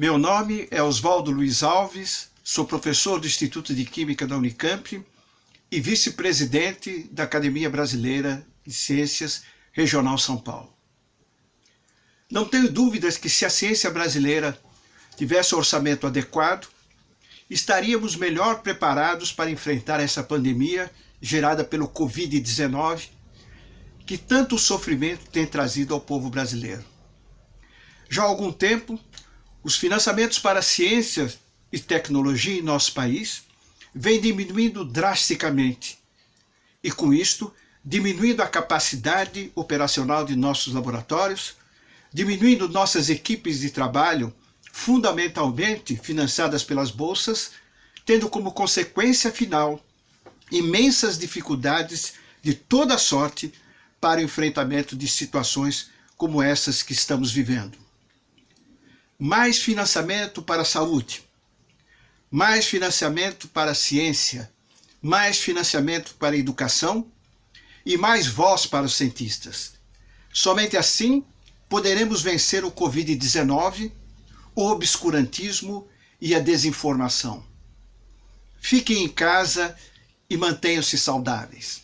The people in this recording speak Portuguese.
Meu nome é Oswaldo Luiz Alves, sou professor do Instituto de Química da Unicamp e vice-presidente da Academia Brasileira de Ciências Regional São Paulo. Não tenho dúvidas que se a ciência brasileira tivesse orçamento adequado, estaríamos melhor preparados para enfrentar essa pandemia gerada pelo Covid-19, que tanto sofrimento tem trazido ao povo brasileiro. Já há algum tempo, os financiamentos para ciência e tecnologia em nosso país vêm diminuindo drasticamente e, com isto, diminuindo a capacidade operacional de nossos laboratórios, diminuindo nossas equipes de trabalho, fundamentalmente financiadas pelas bolsas, tendo como consequência final imensas dificuldades de toda sorte para o enfrentamento de situações como essas que estamos vivendo. Mais financiamento para a saúde, mais financiamento para a ciência, mais financiamento para a educação e mais voz para os cientistas. Somente assim poderemos vencer o Covid-19, o obscurantismo e a desinformação. Fiquem em casa e mantenham-se saudáveis.